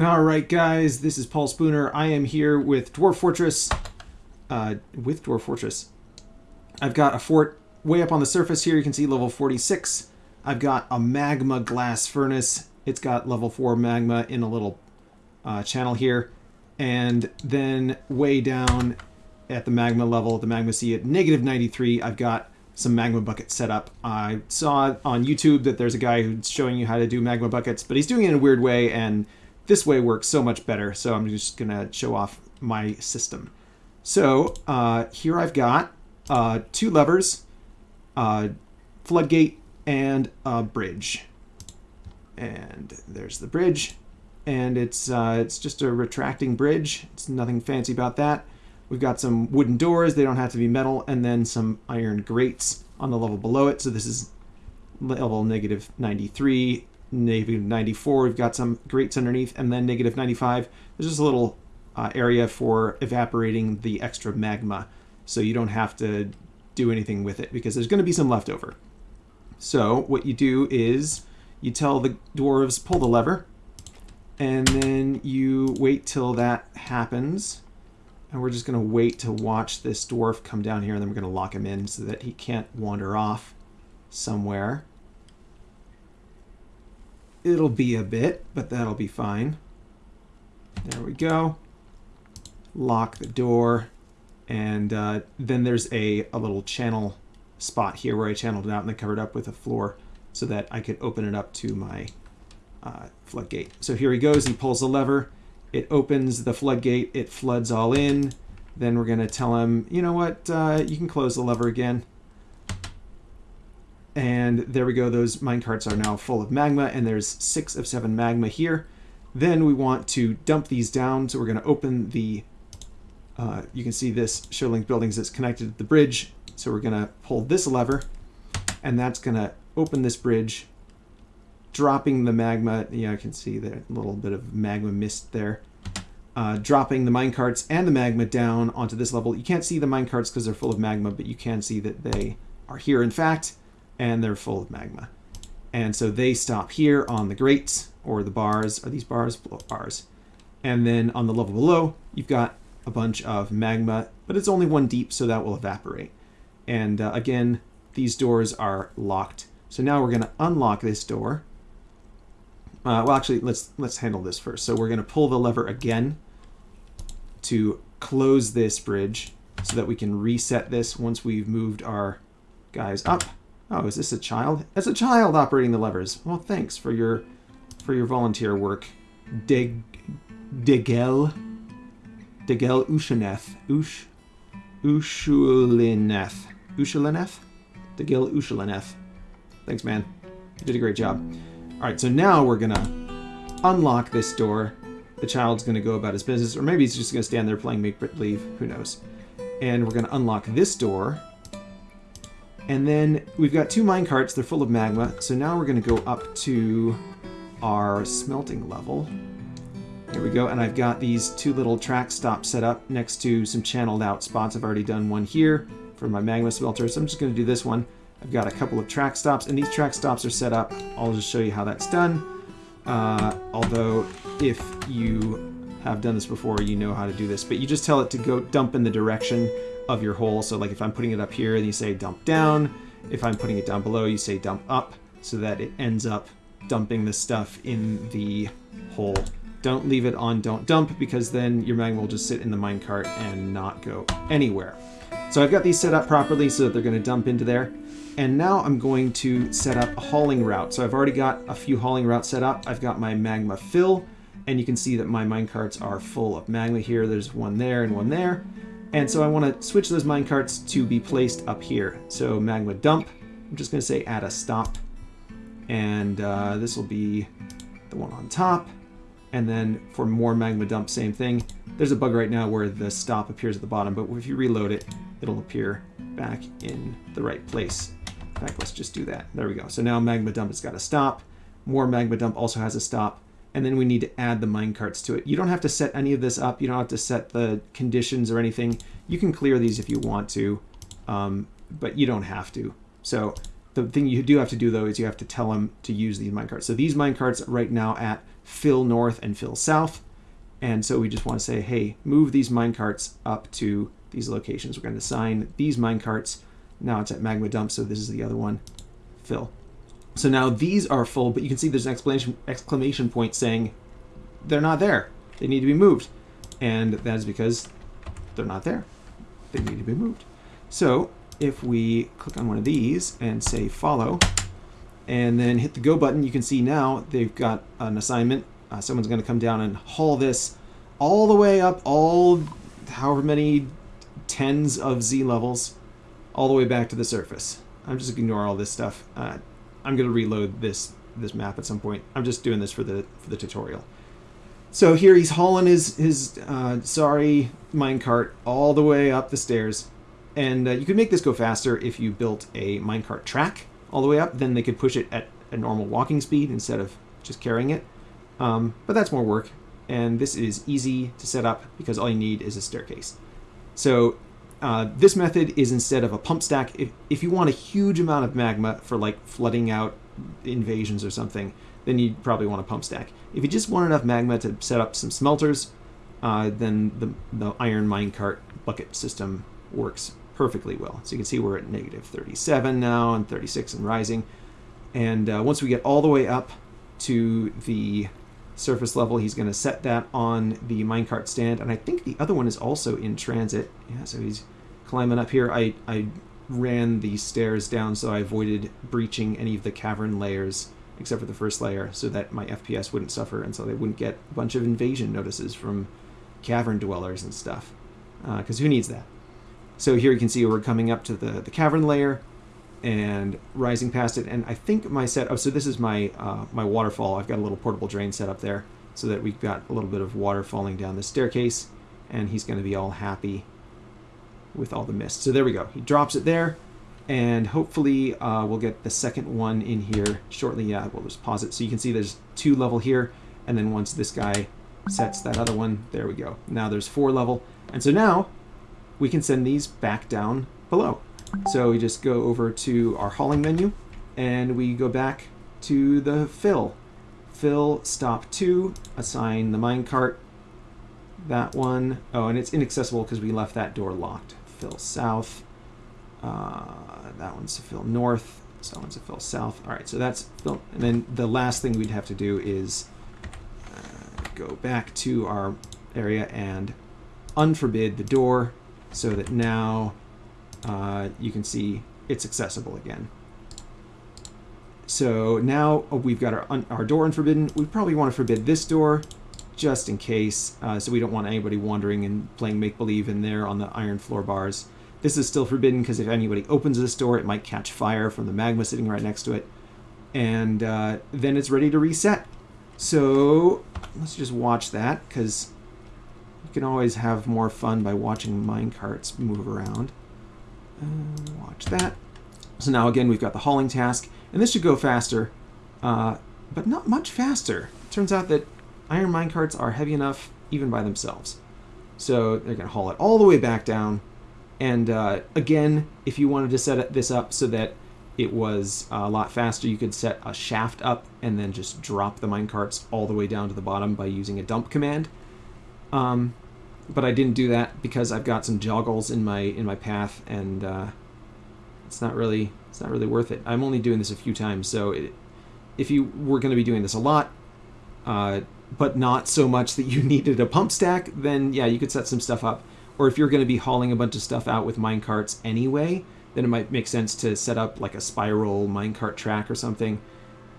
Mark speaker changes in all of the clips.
Speaker 1: All right, guys, this is Paul Spooner. I am here with Dwarf Fortress. Uh, with Dwarf Fortress. I've got a fort way up on the surface here. You can see level 46. I've got a magma glass furnace. It's got level 4 magma in a little uh, channel here. And then way down at the magma level, the magma sea at negative 93, I've got some magma buckets set up. I saw on YouTube that there's a guy who's showing you how to do magma buckets, but he's doing it in a weird way, and this way works so much better. So I'm just going to show off my system. So uh, here I've got uh, two levers, uh, floodgate, and a bridge. And there's the bridge. And it's, uh, it's just a retracting bridge. It's nothing fancy about that. We've got some wooden doors. They don't have to be metal. And then some iron grates on the level below it. So this is level negative 93, negative 94. We've got some grates underneath. And then negative 95. There's just a little uh, area for evaporating the extra magma. So you don't have to do anything with it because there's going to be some leftover. So what you do is you tell the dwarves pull the lever and then you wait till that happens and we're just going to wait to watch this dwarf come down here and then we're going to lock him in so that he can't wander off somewhere. It'll be a bit, but that'll be fine. There we go. Lock the door. And uh, then there's a, a little channel spot here where I channeled it out and then covered up with a floor so that I could open it up to my uh, floodgate. So here he goes. He pulls the lever. It opens the floodgate. It floods all in. Then we're going to tell him, you know what, uh, you can close the lever again. And there we go. Those minecarts are now full of magma, and there's six of seven magma here. Then we want to dump these down, so we're going to open the, uh, you can see this Show Linked Buildings that's connected to the bridge. So we're going to pull this lever, and that's going to open this bridge, dropping the magma. Yeah, I can see that little bit of magma mist there. Uh, dropping the minecarts and the magma down onto this level. You can't see the minecarts because they're full of magma, but you can see that they are here in fact, and they're full of magma. And so they stop here on the grates, or the bars. Are these bars? Bars. And then on the level below, you've got a bunch of magma, but it's only one deep, so that will evaporate. And uh, again, these doors are locked. So now we're going to unlock this door. Uh, well, actually, let's let's handle this first. So we're going to pull the lever again to close this bridge so that we can reset this once we've moved our guys up. Oh, is this a child? It's a child operating the levers. Well, thanks for your for your volunteer work. Dig Digel Digel Ushaneth. Ush Ushulineth. Ushulineth? Digil Ushulineth. Thanks, man. You did a great job. Alright, so now we're gonna unlock this door. The child's gonna go about his business, or maybe he's just gonna stand there playing make-believe. Who knows? And we're gonna unlock this door. And then we've got two mine carts. They're full of magma. So now we're going to go up to our smelting level. Here we go. And I've got these two little track stops set up next to some channeled out spots. I've already done one here for my magma smelter. So I'm just going to do this one. I've got a couple of track stops. And these track stops are set up. I'll just show you how that's done. Uh, although if you have done this before, you know how to do this. But you just tell it to go dump in the direction of your hole. So like if I'm putting it up here, you say dump down. If I'm putting it down below, you say dump up so that it ends up dumping the stuff in the hole. Don't leave it on don't dump because then your magma will just sit in the minecart and not go anywhere. So I've got these set up properly so that they're going to dump into there. And now I'm going to set up a hauling route. So I've already got a few hauling routes set up. I've got my magma fill, and you can see that my minecarts are full of magma here. There's one there and one there. And so I want to switch those minecarts to be placed up here. So magma dump, I'm just going to say add a stop. And uh, this will be the one on top. And then for more magma dump, same thing. There's a bug right now where the stop appears at the bottom, but if you reload it, it'll appear back in the right place. In fact, let's just do that. There we go. So now magma dump has got a stop. More magma dump also has a stop and then we need to add the minecarts to it. You don't have to set any of this up. You don't have to set the conditions or anything. You can clear these if you want to, um, but you don't have to. So the thing you do have to do though is you have to tell them to use these minecarts. So these minecarts right now at fill north and fill south. And so we just want to say, hey, move these minecarts up to these locations. We're going to assign these minecarts. Now it's at magma dump, so this is the other one, fill. So now these are full, but you can see there's an exclamation, exclamation point saying they're not there. They need to be moved. And that is because they're not there. They need to be moved. So if we click on one of these and say follow, and then hit the go button, you can see now they've got an assignment. Uh, someone's going to come down and haul this all the way up, all however many tens of Z levels, all the way back to the surface. I'm just ignore all this stuff. Uh, I'm going to reload this this map at some point. I'm just doing this for the for the tutorial. So here he's hauling his his uh, sorry minecart all the way up the stairs, and uh, you could make this go faster if you built a minecart track all the way up. Then they could push it at a normal walking speed instead of just carrying it. Um, but that's more work, and this is easy to set up because all you need is a staircase. So uh, this method is instead of a pump stack. If, if you want a huge amount of magma for like flooding out invasions or something, then you probably want a pump stack. If you just want enough magma to set up some smelters, uh, then the, the iron minecart bucket system works perfectly well. So you can see we're at negative 37 now and 36 and rising. And uh, once we get all the way up to the surface level, he's going to set that on the minecart stand. And I think the other one is also in transit. Yeah, so he's climbing up here. I, I ran the stairs down so I avoided breaching any of the cavern layers except for the first layer so that my FPS wouldn't suffer and so they wouldn't get a bunch of invasion notices from cavern dwellers and stuff. Because uh, who needs that? So here you can see we're coming up to the, the cavern layer and rising past it. And I think my set, oh, so this is my, uh, my waterfall. I've got a little portable drain set up there so that we've got a little bit of water falling down the staircase and he's going to be all happy with all the mist. So there we go. He drops it there and hopefully uh, we'll get the second one in here shortly. Yeah, we'll just pause it. So you can see there's two level here and then once this guy sets that other one, there we go. Now there's four level. And so now we can send these back down below. So we just go over to our hauling menu and we go back to the fill. Fill stop 2, assign the minecart, that one. Oh, and it's inaccessible because we left that door locked. Fill south. Uh, that one's to fill north. So that one's to fill south. All right, so that's fill. And then the last thing we'd have to do is uh, go back to our area and unforbid the door so that now uh, you can see it's accessible again. So now oh, we've got our, our door unforbidden. We probably want to forbid this door just in case, uh, so we don't want anybody wandering and playing make-believe in there on the iron floor bars. This is still forbidden because if anybody opens this door, it might catch fire from the magma sitting right next to it. And uh, then it's ready to reset. So let's just watch that because you can always have more fun by watching minecarts move around. Uh, watch that. So now again, we've got the hauling task, and this should go faster, uh, but not much faster. It turns out that iron minecarts are heavy enough even by themselves. So they're going to haul it all the way back down. And uh, again, if you wanted to set this up so that it was a lot faster, you could set a shaft up and then just drop the minecarts all the way down to the bottom by using a dump command. Um, but I didn't do that because I've got some joggles in my in my path, and uh, it's not really it's not really worth it. I'm only doing this a few times, so it, if you were going to be doing this a lot, uh, but not so much that you needed a pump stack, then yeah, you could set some stuff up. Or if you're going to be hauling a bunch of stuff out with minecarts anyway, then it might make sense to set up like a spiral minecart track or something,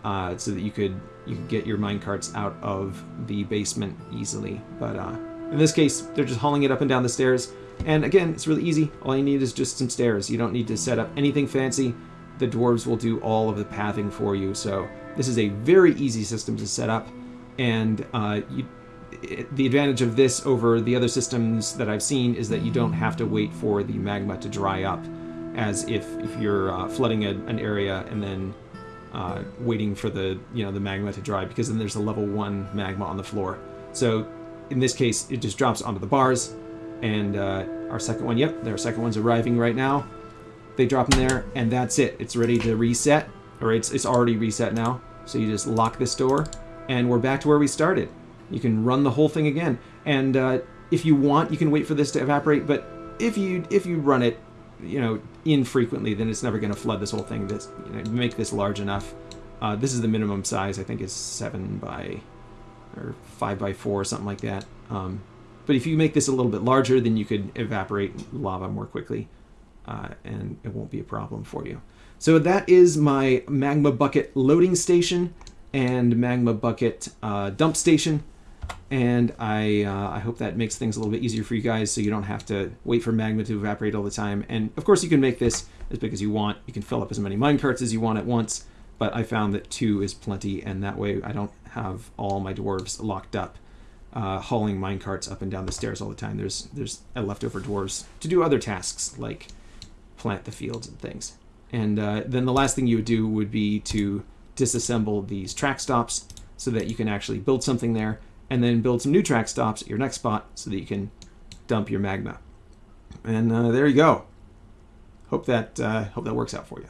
Speaker 1: uh, so that you could you could get your minecarts out of the basement easily. But uh, in this case, they're just hauling it up and down the stairs. And again, it's really easy. All you need is just some stairs. You don't need to set up anything fancy. The dwarves will do all of the pathing for you. So this is a very easy system to set up. And uh, you, it, the advantage of this over the other systems that I've seen is that you don't have to wait for the magma to dry up as if, if you're uh, flooding a, an area and then uh, waiting for the you know the magma to dry because then there's a level one magma on the floor. So in this case, it just drops onto the bars. And uh, our second one, yep, our second one's arriving right now. They drop in there, and that's it. It's ready to reset, or it's, it's already reset now. So you just lock this door, and we're back to where we started. You can run the whole thing again. And uh, if you want, you can wait for this to evaporate, but if you if you run it, you know, infrequently, then it's never going to flood this whole thing. This you know, make this large enough. Uh, this is the minimum size. I think is seven by or five by four or something like that. Um, but if you make this a little bit larger, then you could evaporate lava more quickly, uh, and it won't be a problem for you. So that is my magma bucket loading station and magma bucket uh, dump station. And I, uh, I hope that makes things a little bit easier for you guys so you don't have to wait for magma to evaporate all the time. And of course you can make this as big as you want. You can fill up as many minecarts as you want at once, but I found that two is plenty and that way I don't have all my dwarves locked up uh, hauling minecarts up and down the stairs all the time. There's, there's leftover dwarves to do other tasks like plant the fields and things. And uh, then the last thing you would do would be to disassemble these track stops so that you can actually build something there and then build some new track stops at your next spot so that you can dump your magma. And uh, there you go. Hope that uh, hope that works out for you.